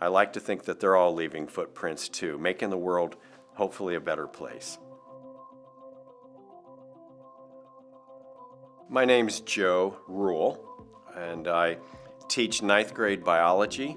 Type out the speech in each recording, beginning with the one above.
I like to think that they're all leaving footprints too, making the world hopefully a better place. My name's Joe Ruhl, and I teach ninth grade biology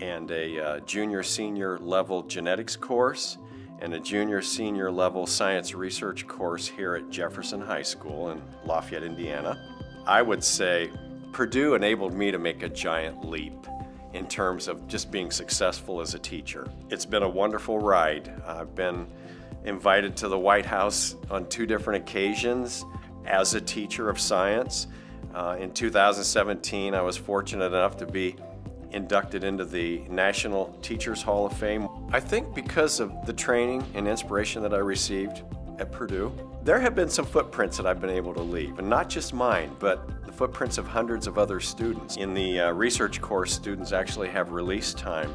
and a uh, junior senior level genetics course and a junior senior level science research course here at Jefferson High School in Lafayette, Indiana. I would say Purdue enabled me to make a giant leap in terms of just being successful as a teacher. It's been a wonderful ride. I've been invited to the White House on two different occasions as a teacher of science. Uh, in 2017, I was fortunate enough to be inducted into the National Teachers Hall of Fame. I think because of the training and inspiration that I received at Purdue, there have been some footprints that I've been able to leave, and not just mine, but the footprints of hundreds of other students. In the uh, research course, students actually have release time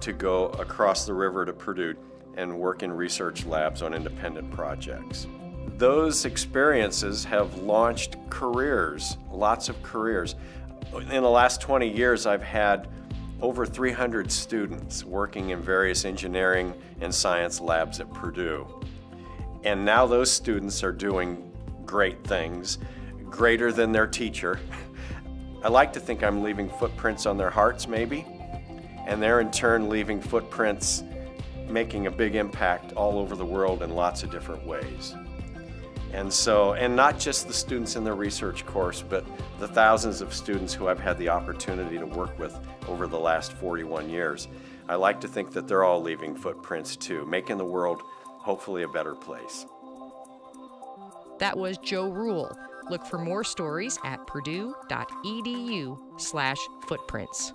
to go across the river to Purdue and work in research labs on independent projects. Those experiences have launched careers, lots of careers. In the last 20 years, I've had over 300 students working in various engineering and science labs at Purdue. And now those students are doing great things, greater than their teacher. I like to think I'm leaving footprints on their hearts, maybe, and they're in turn leaving footprints making a big impact all over the world in lots of different ways. And so, and not just the students in the research course, but the thousands of students who I've had the opportunity to work with over the last 41 years. I like to think that they're all leaving footprints too, making the world hopefully a better place. That was Joe Ruhl. Look for more stories at purdue.edu slash footprints.